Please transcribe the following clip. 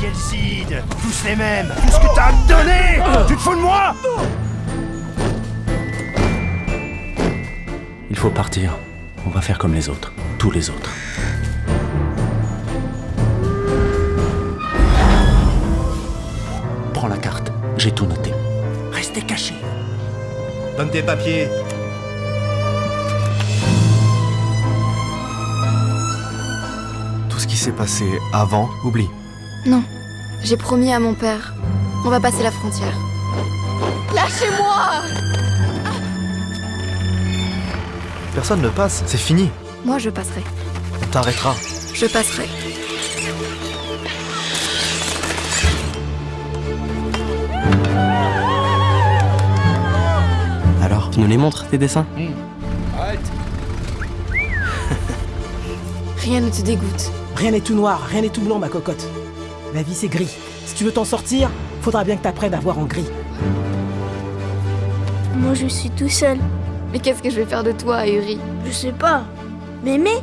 Tous les mêmes Tout ce que t'as à me donner Tu te fous de moi? Il faut partir. On va faire comme les autres. Tous les autres. Prends la carte. J'ai tout noté. Restez cachés. Donne tes papiers. Tout ce qui s'est passé avant, oublie. Non, j'ai promis à mon père. On va passer la frontière. Lâchez-moi Personne ne passe, c'est fini. Moi, je passerai. On t'arrêtera. Je passerai. Alors, tu nous les montres, tes dessins Rien ne te dégoûte. Rien n'est tout noir, rien n'est tout blanc, ma cocotte. La vie, c'est gris. Si tu veux t'en sortir, faudra bien que t'apprennes à voir en gris. Moi, je suis tout seul. Mais qu'est-ce que je vais faire de toi, Uri? Je sais pas. M'aimer